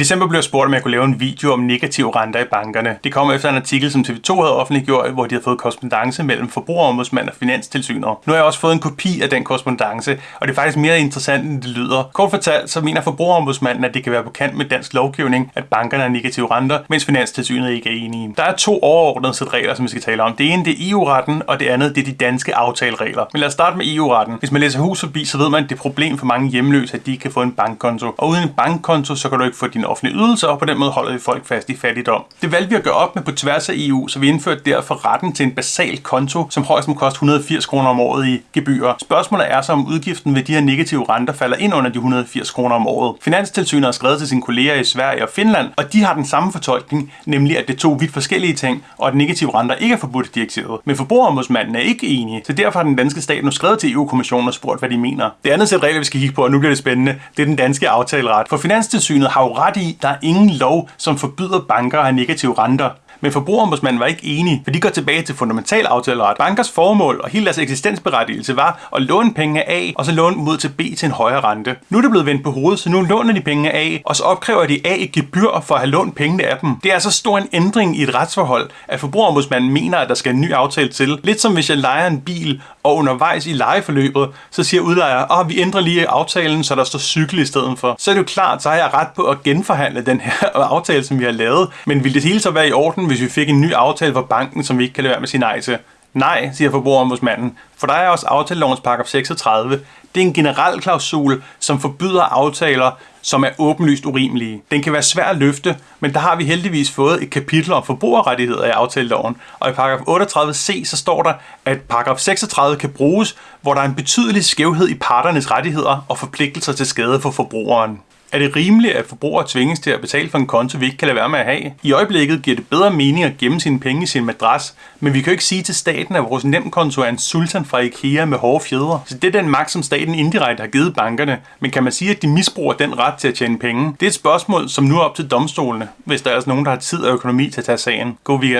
december blev jeg spurgt, om jeg kunne lave en video om negative renter i bankerne. Det kom efter en artikel, som TV2 havde offentliggjort, hvor de havde fået korrespondence mellem forbrugerombudsmand og finanstilsynet. Nu har jeg også fået en kopi af den korrespondence, og det er faktisk mere interessant, end det lyder. Kort fortalt, så mener forbrugerombudsmanden, at det kan være på kant med dansk lovgivning, at bankerne har negative renter, mens finanstilsynet ikke er enige. Der er to overordnede sæt regler, som vi skal tale om. Det ene det er EU-retten, og det andet det er de danske aftaleregler. Men lad os starte med EU-retten. Hvis man læser hus forbi, så ved man, at det er et problem for mange hjemløse, at de ikke kan få en bankkonto. Og uden en bankkonto, så kan du ikke få din offentlige ydelser, og på den måde holder vi folk fast i fattigdom. Det valgte vi at gøre op med på tværs af EU, så vi indførte derfor retten til en basal konto, som højst må koste 180 kroner om året i gebyrer. Spørgsmålet er så, om udgiften ved de her negative renter falder ind under de 180 kroner om året. Finanstilsynet har skrevet til sine kolleger i Sverige og Finland, og de har den samme fortolkning, nemlig at det er to vidt forskellige ting, og at negative renter ikke er forbudt i direktivet. Men forbrugerombudsmanden er ikke enig, så derfor har den danske stat nu skrevet til EU-kommissionen og spurgt, hvad de mener. Det andet sæt regler, vi skal kigge på, og nu bliver det spændende, det er den danske aftaleret. For Finanstilsynet har jo ret i, at der er ingen lov, som forbyder banker at have negative renter. Men forbrugerombudsmanden var ikke enig, for de går tilbage til fundamental aftaleret. Bankers formål og hele deres eksistensberettigelse var at låne penge af, og så låne dem ud til B til en højere rente. Nu er det blevet vendt på hovedet, så nu låner de penge af, og så opkræver de A et gebyr for at have lånt pengene af dem. Det er så stor en ændring i et retsforhold, at forbrugerombudsmanden mener, at der skal en ny aftale til. Lidt som hvis jeg leger en bil, og undervejs i lejeforløbet, så siger udlejer, at vi ændrer lige aftalen, så der står cykel i stedet for. Så er det jo klart, så har jeg ret på at genforhandle den her aftale, som vi har lavet. Men vil det hele så være i orden, hvis vi fik en ny aftale fra banken, som vi ikke kan lade være med sin nej til? Nej, siger forbrugerombudsmanden, for der er også aftalelovens paragraf 36. Det er en generel klausul, som forbyder aftaler, som er åbenlyst urimelige. Den kan være svær at løfte, men der har vi heldigvis fået et kapitel om forbrugerrettigheder i aftaleloven. Og i paragraf 38c så står der, at paragraf 36 kan bruges, hvor der er en betydelig skævhed i parternes rettigheder og forpligtelser til skade for forbrugeren. Er det rimeligt, at forbrugere tvinges til at betale for en konto, vi ikke kan lade være med at have? I øjeblikket giver det bedre mening at gemme sine penge i sin madras, men vi kan jo ikke sige til staten, at vores nemkonto er en sultan fra IKEA med hårde fjedre. Så det er den magt, som staten indirekte har givet bankerne. Men kan man sige, at de misbruger den ret til at tjene penge? Det er et spørgsmål, som nu er op til domstolene, hvis der er altså nogen, der har tid og økonomi til at tage sagen. God weekend.